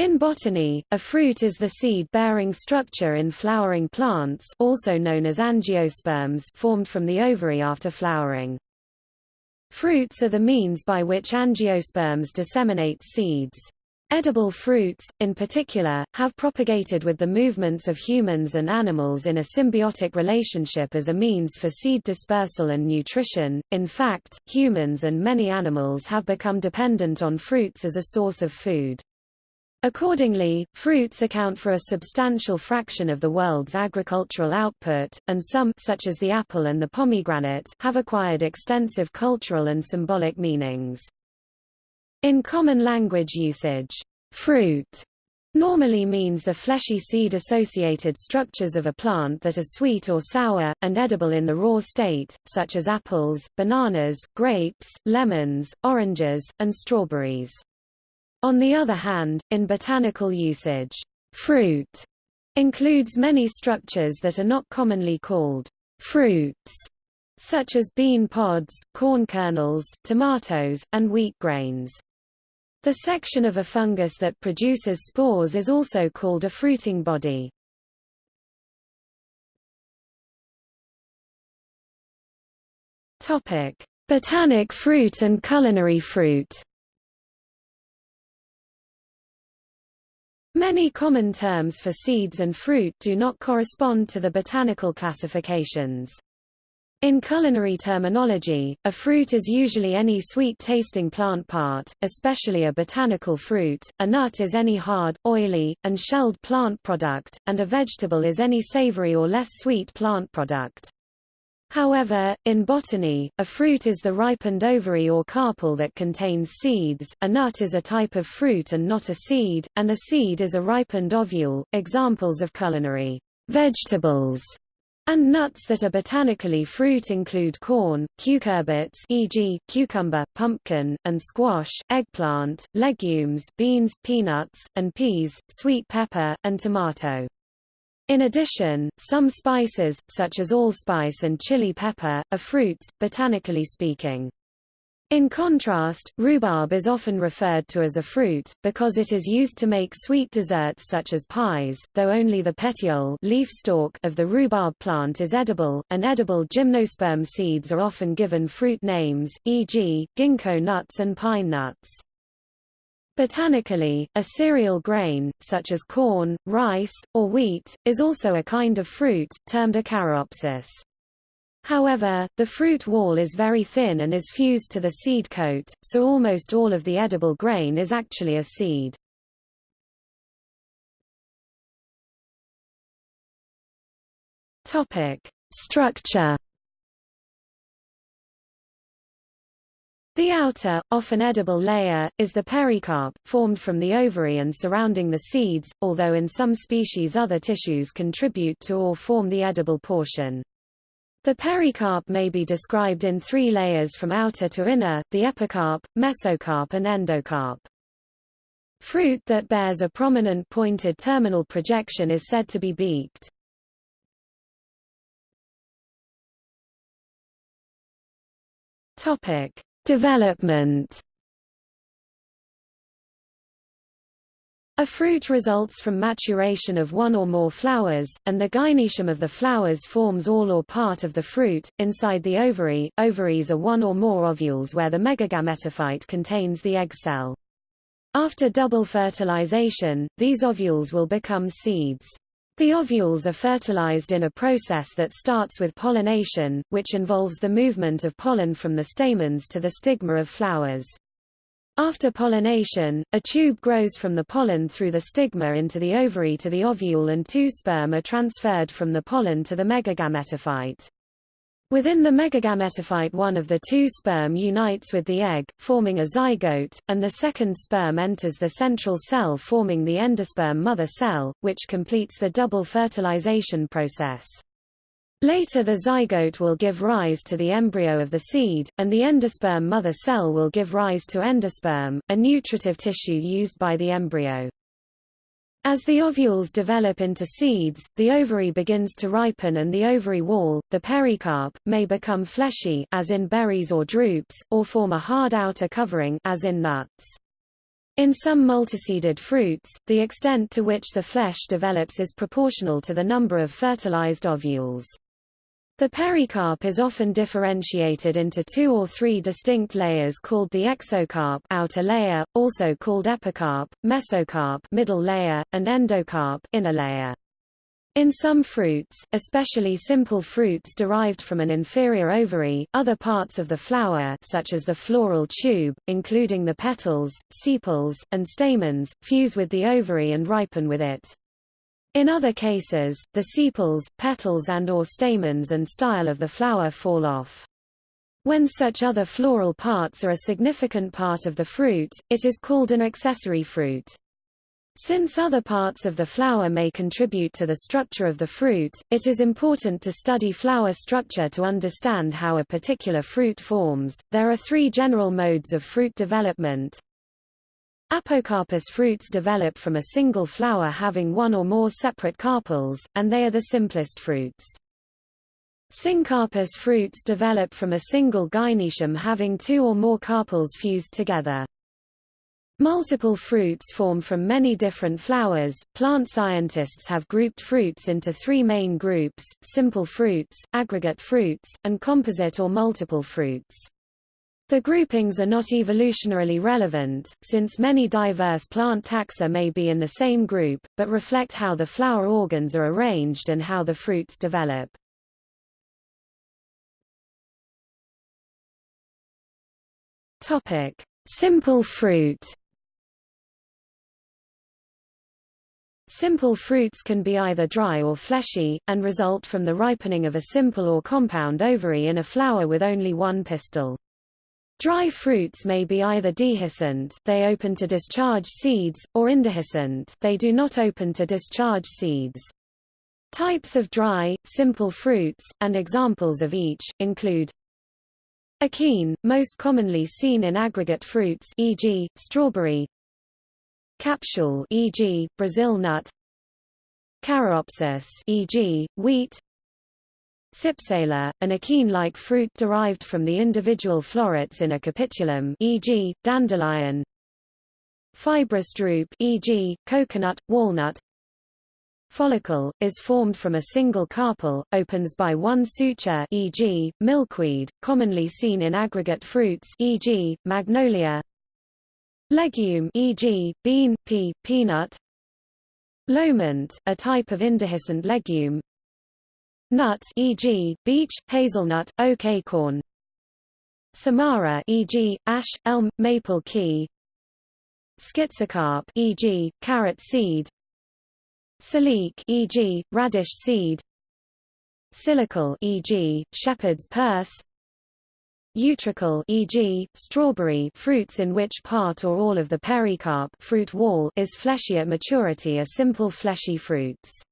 In botany, a fruit is the seed-bearing structure in flowering plants also known as angiosperms formed from the ovary after flowering. Fruits are the means by which angiosperms disseminate seeds. Edible fruits, in particular, have propagated with the movements of humans and animals in a symbiotic relationship as a means for seed dispersal and nutrition. In fact, humans and many animals have become dependent on fruits as a source of food. Accordingly, fruits account for a substantial fraction of the world's agricultural output, and some such as the apple and the pomegranate have acquired extensive cultural and symbolic meanings. In common language usage, fruit normally means the fleshy seed-associated structures of a plant that are sweet or sour, and edible in the raw state, such as apples, bananas, grapes, lemons, oranges, and strawberries. On the other hand, in botanical usage, fruit includes many structures that are not commonly called fruits, such as bean pods, corn kernels, tomatoes, and wheat grains. The section of a fungus that produces spores is also called a fruiting body. Topic: Botanic fruit and culinary fruit. Many common terms for seeds and fruit do not correspond to the botanical classifications. In culinary terminology, a fruit is usually any sweet-tasting plant part, especially a botanical fruit, a nut is any hard, oily, and shelled plant product, and a vegetable is any savory or less sweet plant product. However, in botany, a fruit is the ripened ovary or carpel that contains seeds, a nut is a type of fruit and not a seed, and a seed is a ripened ovule. Examples of culinary vegetables and nuts that are botanically fruit include corn, cucurbits e.g., cucumber, pumpkin, and squash, eggplant, legumes beans, peanuts, and peas, sweet pepper, and tomato. In addition, some spices, such as allspice and chili pepper, are fruits, botanically speaking. In contrast, rhubarb is often referred to as a fruit, because it is used to make sweet desserts such as pies, though only the petiole leaf stalk of the rhubarb plant is edible, and edible gymnosperm seeds are often given fruit names, e.g., ginkgo nuts and pine nuts. Botanically, a cereal grain, such as corn, rice, or wheat, is also a kind of fruit, termed a caryopsis. However, the fruit wall is very thin and is fused to the seed coat, so almost all of the edible grain is actually a seed. Structure The outer, often edible layer, is the pericarp, formed from the ovary and surrounding the seeds, although in some species other tissues contribute to or form the edible portion. The pericarp may be described in three layers from outer to inner, the epicarp, mesocarp and endocarp. Fruit that bears a prominent pointed terminal projection is said to be beaked. Topic: Development A fruit results from maturation of one or more flowers, and the gynoecium of the flowers forms all or part of the fruit. Inside the ovary, ovaries are one or more ovules where the megagametophyte contains the egg cell. After double fertilization, these ovules will become seeds. The ovules are fertilized in a process that starts with pollination, which involves the movement of pollen from the stamens to the stigma of flowers. After pollination, a tube grows from the pollen through the stigma into the ovary to the ovule and two sperm are transferred from the pollen to the megagametophyte. Within the megagametophyte one of the two sperm unites with the egg, forming a zygote, and the second sperm enters the central cell forming the endosperm mother cell, which completes the double fertilization process. Later the zygote will give rise to the embryo of the seed, and the endosperm mother cell will give rise to endosperm, a nutritive tissue used by the embryo. As the ovules develop into seeds, the ovary begins to ripen and the ovary wall, the pericarp, may become fleshy as in berries or drupes, or form a hard outer covering as in nuts. In some multiseeded fruits, the extent to which the flesh develops is proportional to the number of fertilized ovules. The pericarp is often differentiated into two or three distinct layers called the exocarp outer layer, also called epicarp, mesocarp middle layer, and endocarp inner layer. In some fruits, especially simple fruits derived from an inferior ovary, other parts of the flower such as the floral tube, including the petals, sepals, and stamens, fuse with the ovary and ripen with it. In other cases, the sepals, petals and or stamens and style of the flower fall off. When such other floral parts are a significant part of the fruit, it is called an accessory fruit. Since other parts of the flower may contribute to the structure of the fruit, it is important to study flower structure to understand how a particular fruit forms. There are three general modes of fruit development, Apocarpous fruits develop from a single flower having one or more separate carpels, and they are the simplest fruits. Syncarpous fruits develop from a single gynoecium having two or more carpels fused together. Multiple fruits form from many different flowers. Plant scientists have grouped fruits into three main groups, simple fruits, aggregate fruits, and composite or multiple fruits. The groupings are not evolutionarily relevant, since many diverse plant taxa may be in the same group, but reflect how the flower organs are arranged and how the fruits develop. Topic: Simple fruit. Simple fruits can be either dry or fleshy, and result from the ripening of a simple or compound ovary in a flower with only one pistil. Dry fruits may be either dehiscent they open to discharge seeds, or indehiscent they do not open to discharge seeds. Types of dry, simple fruits, and examples of each, include Achene, most commonly seen in aggregate fruits e.g., strawberry Capsule e.g., Brazil nut Caryopsis e.g., wheat Cypsela, an achene-like fruit derived from the individual florets in a capitulum e.g., dandelion Fibrous drupe e.g., coconut, walnut Follicle, is formed from a single carpel, opens by one suture e.g., milkweed, commonly seen in aggregate fruits e.g., magnolia Legume e.g., bean, pea, peanut Loment, a type of indehiscent legume Nut e.g., beech, hazelnut, oak acorn. Samara e.g., ash, elm, maple key. Schizocarp e.g., carrot seed. Silique e.g., radish seed. Silicle e.g., shepherd's purse. Utricle e.g., strawberry fruits in which part or all of the pericarp fruit wall is fleshy at maturity are simple fleshy fruits.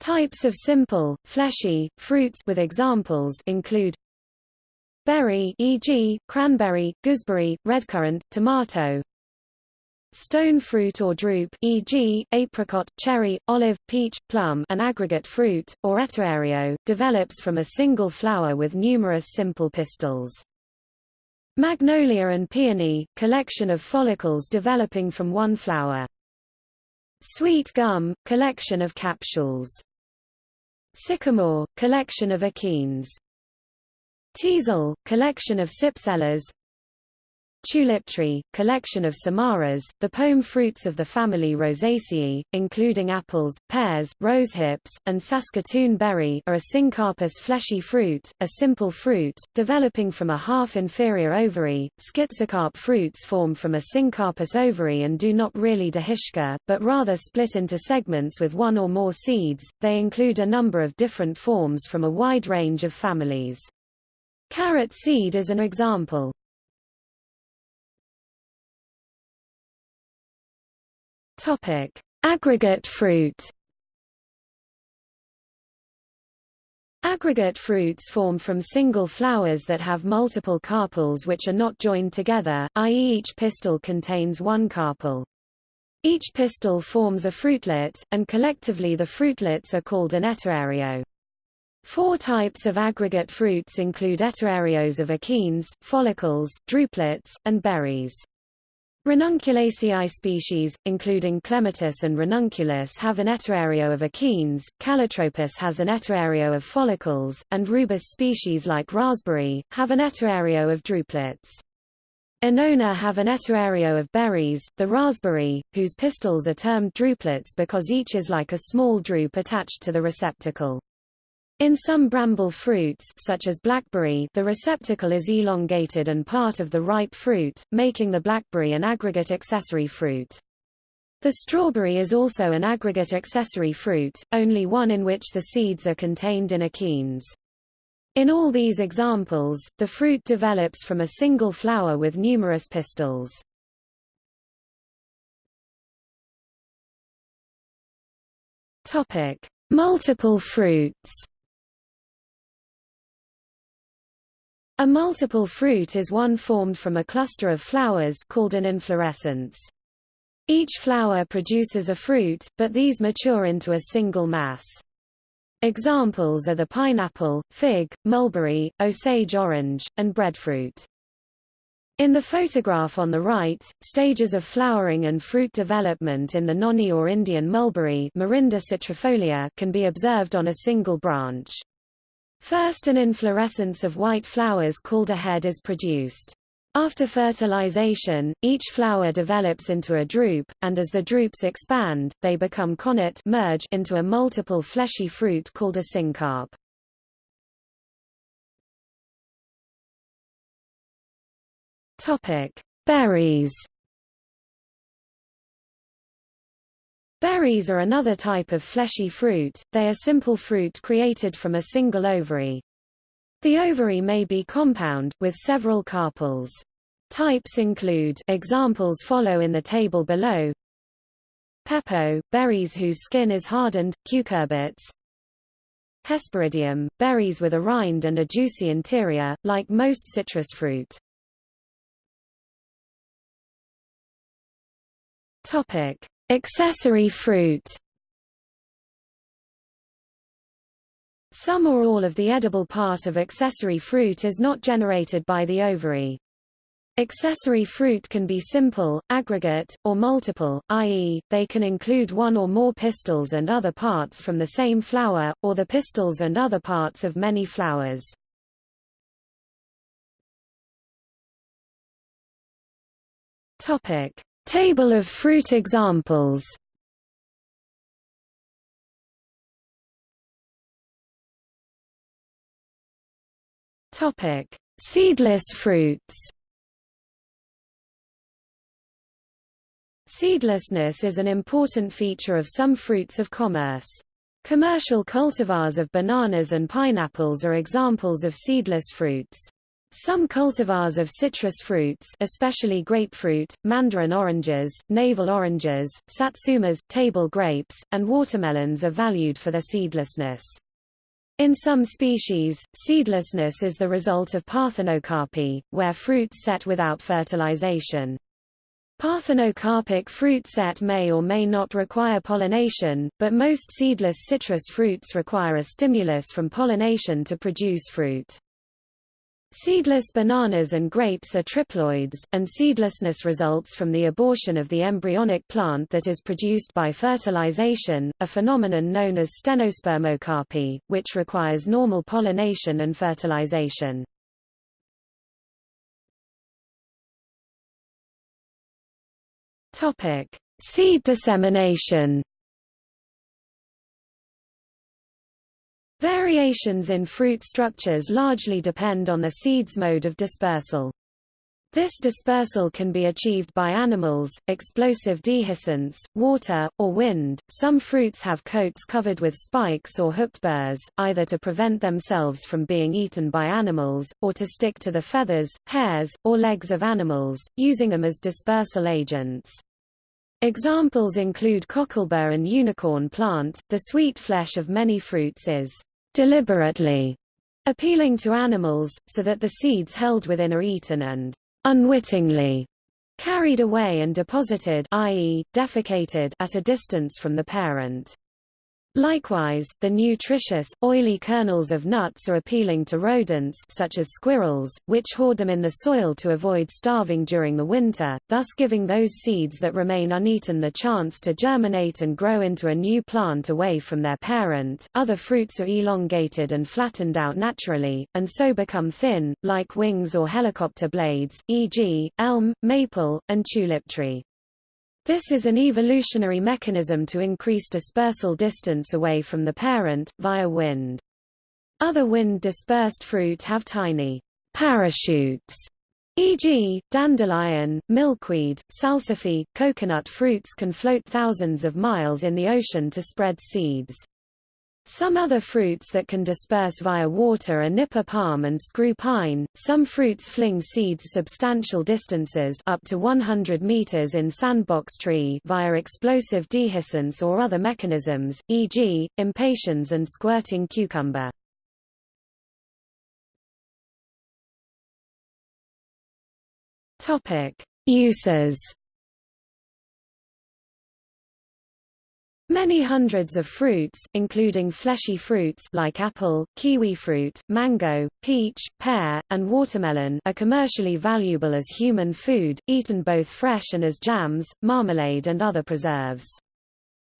Types of simple, fleshy, fruits with examples include berry e.g., cranberry, gooseberry, redcurrant, tomato stone fruit or drupe e.g., apricot, cherry, olive, peach, plum an aggregate fruit, or etaerio, develops from a single flower with numerous simple pistils. Magnolia and peony, collection of follicles developing from one flower. Sweet gum, collection of capsules. Sycamore, collection of achenes. Teasel, collection of cypselas. Tulip tree, collection of samaras, the pome fruits of the family Rosaceae, including apples, pears, rosehips, and Saskatoon berry are a syncarpous fleshy fruit, a simple fruit, developing from a half-inferior ovary. Schizocarp fruits form from a syncarpous ovary and do not really dehisce, but rather split into segments with one or more seeds. They include a number of different forms from a wide range of families. Carrot seed is an example. Topic: Aggregate fruit. Aggregate fruits form from single flowers that have multiple carpels which are not joined together, i.e. each pistil contains one carpel. Each pistil forms a fruitlet, and collectively the fruitlets are called an etaerio. Four types of aggregate fruits include etaerios of achenes, follicles, drupelets, and berries. Ranunculaceae species, including Clematis and Ranunculus have an etaerio of achenes, Calotropis has an etaerio of follicles, and rubus species like raspberry, have an etaerio of drupelets. Annona have an etaerio of berries, the raspberry, whose pistils are termed drupelets because each is like a small drupe attached to the receptacle. In some bramble fruits such as blackberry the receptacle is elongated and part of the ripe fruit, making the blackberry an aggregate accessory fruit. The strawberry is also an aggregate accessory fruit, only one in which the seeds are contained in achenes. In all these examples, the fruit develops from a single flower with numerous pistils. Multiple fruits. A multiple fruit is one formed from a cluster of flowers called an inflorescence. Each flower produces a fruit, but these mature into a single mass. Examples are the pineapple, fig, mulberry, Osage orange, and breadfruit. In the photograph on the right, stages of flowering and fruit development in the noni or Indian mulberry citrifolia can be observed on a single branch. First an inflorescence of white flowers called a head is produced. After fertilization, each flower develops into a drupe, and as the drupes expand, they become connate merge into a multiple fleshy fruit called a syncarp. Topic: Berries. Berries are another type of fleshy fruit, they are simple fruit created from a single ovary. The ovary may be compound, with several carpels. Types include examples follow in the table below. Pepo, berries whose skin is hardened, cucurbits. Hesperidium, berries with a rind and a juicy interior, like most citrus fruit. Topic: Accessory fruit. Some or all of the edible part of accessory fruit is not generated by the ovary. Accessory fruit can be simple, aggregate, or multiple, i.e., they can include one or more pistils and other parts from the same flower, or the pistils and other parts of many flowers. Table of fruit examples Topic: Seedless fruits. Seedlessness is an important feature of some fruits of commerce. Commercial cultivars of bananas and pineapples are examples of seedless fruits. Some cultivars of citrus fruits especially grapefruit, mandarin oranges, navel oranges, satsumas, table grapes, and watermelons are valued for their seedlessness. In some species, seedlessness is the result of parthenocarpy, where fruits set without fertilization. Parthenocarpic fruit set may or may not require pollination, but most seedless citrus fruits require a stimulus from pollination to produce fruit. Seedless bananas and grapes are triploids, and seedlessness results from the abortion of the embryonic plant that is produced by fertilization, a phenomenon known as stenospermocarpy, which requires normal pollination and fertilization. Seed dissemination Variations in fruit structures largely depend on the seed's mode of dispersal. This dispersal can be achieved by animals, explosive dehiscence, water, or wind. Some fruits have coats covered with spikes or hooked burrs, either to prevent themselves from being eaten by animals, or to stick to the feathers, hairs, or legs of animals, using them as dispersal agents. Examples include cocklebur and unicorn plant. The sweet flesh of many fruits is deliberately appealing to animals, so that the seeds held within are eaten and unwittingly carried away and deposited i.e., defecated at a distance from the parent. Likewise, the nutritious, oily kernels of nuts are appealing to rodents such as squirrels, which hoard them in the soil to avoid starving during the winter, thus giving those seeds that remain uneaten the chance to germinate and grow into a new plant away from their parent. Other fruits are elongated and flattened out naturally, and so become thin, like wings or helicopter blades, e.g., elm, maple, and tulip tree. This is an evolutionary mechanism to increase dispersal distance away from the parent, via wind. Other wind-dispersed fruit have tiny parachutes, e.g., dandelion, milkweed, salsify, coconut fruits can float thousands of miles in the ocean to spread seeds. Some other fruits that can disperse via water are nipa palm and screw pine. Some fruits fling seeds substantial distances up to 100 meters in sandbox tree via explosive dehiscence or other mechanisms, e.g., impatiens and squirting cucumber. Topic: Uses Many hundreds of fruits including fleshy fruits like apple, kiwi fruit, mango, peach, pear, and watermelon are commercially valuable as human food, eaten both fresh and as jams, marmalade and other preserves.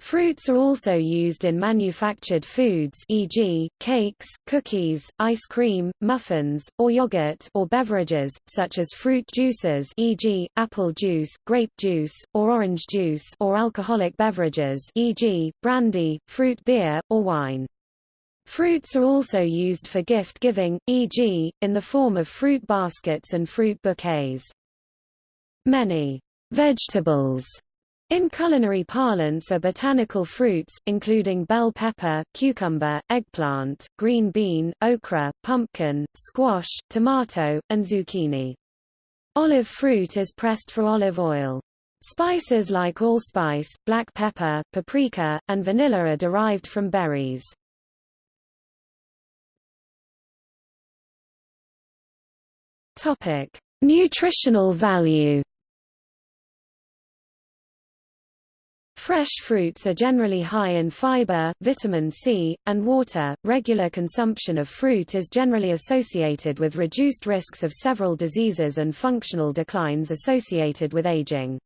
Fruits are also used in manufactured foods e.g., cakes, cookies, ice cream, muffins, or yogurt or beverages, such as fruit juices e.g., apple juice, grape juice, or orange juice or alcoholic beverages e.g., brandy, fruit beer, or wine. Fruits are also used for gift giving, e.g., in the form of fruit baskets and fruit bouquets. Many vegetables in culinary parlance are botanical fruits, including bell pepper, cucumber, eggplant, green bean, okra, pumpkin, squash, tomato, and zucchini. Olive fruit is pressed for olive oil. Spices like allspice, black pepper, paprika, and vanilla are derived from berries. Nutritional value Fresh fruits are generally high in fiber, vitamin C, and water. Regular consumption of fruit is generally associated with reduced risks of several diseases and functional declines associated with aging.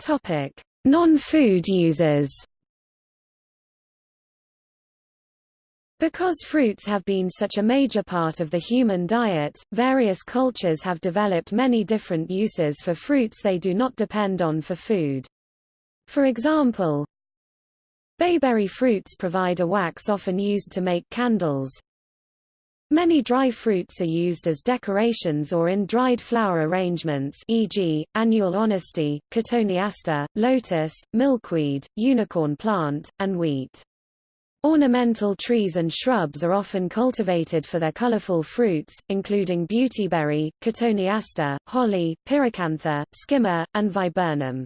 Topic: Non-food uses. Because fruits have been such a major part of the human diet, various cultures have developed many different uses for fruits they do not depend on for food. For example, bayberry fruits provide a wax often used to make candles. Many dry fruits are used as decorations or in dried flower arrangements e.g., annual honesty, cotoneaster, lotus, milkweed, unicorn plant, and wheat. Ornamental trees and shrubs are often cultivated for their colorful fruits, including beautyberry, cotoneaster, holly, pyracantha, skimmia, and viburnum.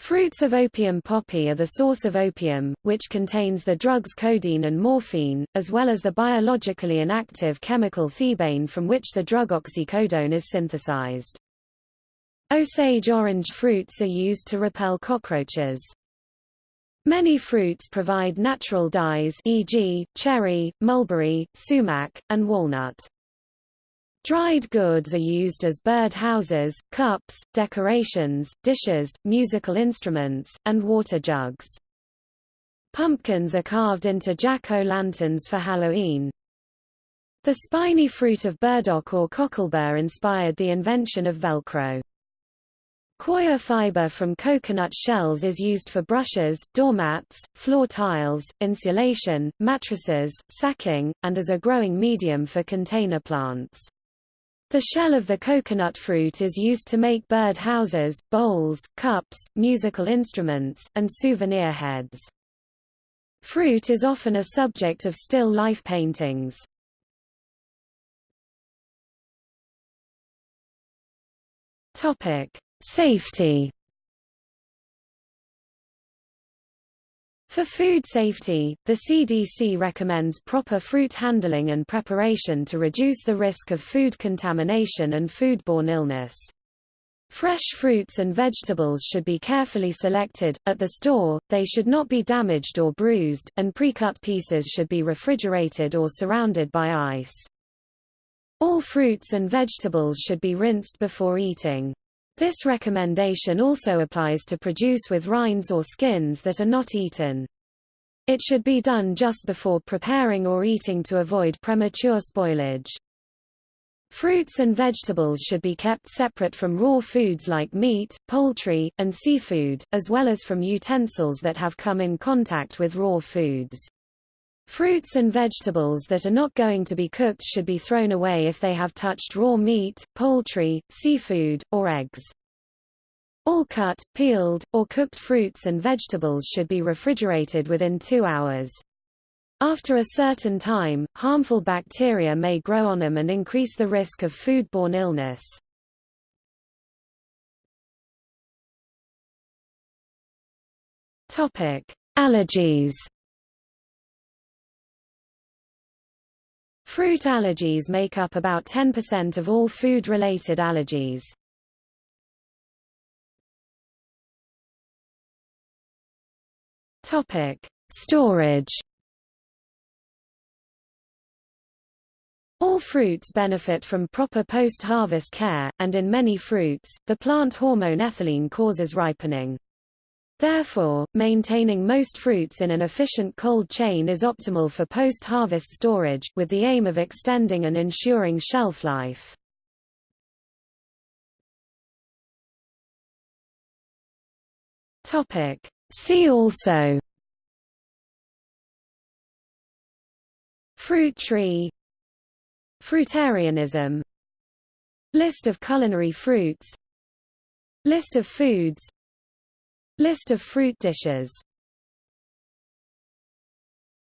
Fruits of opium poppy are the source of opium, which contains the drugs codeine and morphine, as well as the biologically inactive chemical thebaine from which the drug oxycodone is synthesized. Osage orange fruits are used to repel cockroaches. Many fruits provide natural dyes e.g., cherry, mulberry, sumac, and walnut. Dried goods are used as bird houses, cups, decorations, dishes, musical instruments, and water jugs. Pumpkins are carved into jack-o'-lanterns for Halloween. The spiny fruit of burdock or cocklebur inspired the invention of Velcro. Coir fiber from coconut shells is used for brushes, doormats, floor tiles, insulation, mattresses, sacking, and as a growing medium for container plants. The shell of the coconut fruit is used to make bird houses, bowls, cups, musical instruments, and souvenir heads. Fruit is often a subject of still life paintings. Topic: Safety For food safety, the CDC recommends proper fruit handling and preparation to reduce the risk of food contamination and foodborne illness. Fresh fruits and vegetables should be carefully selected. At the store, they should not be damaged or bruised, and pre-cut pieces should be refrigerated or surrounded by ice. All fruits and vegetables should be rinsed before eating. This recommendation also applies to produce with rinds or skins that are not eaten. It should be done just before preparing or eating to avoid premature spoilage. Fruits and vegetables should be kept separate from raw foods like meat, poultry, and seafood, as well as from utensils that have come in contact with raw foods. Fruits and vegetables that are not going to be cooked should be thrown away if they have touched raw meat, poultry, seafood, or eggs. All cut, peeled, or cooked fruits and vegetables should be refrigerated within two hours. After a certain time, harmful bacteria may grow on them and increase the risk of foodborne illness. Allergies. Fruit allergies make up about 10% of all food-related allergies. Topic: Storage. All fruits benefit from proper post-harvest care, and in many fruits, the plant hormone ethylene causes ripening. Therefore, maintaining most fruits in an efficient cold chain is optimal for post-harvest storage, with the aim of extending and ensuring shelf life. See also. Fruit tree. Fruitarianism. List of culinary fruits. List of foods List of fruit dishes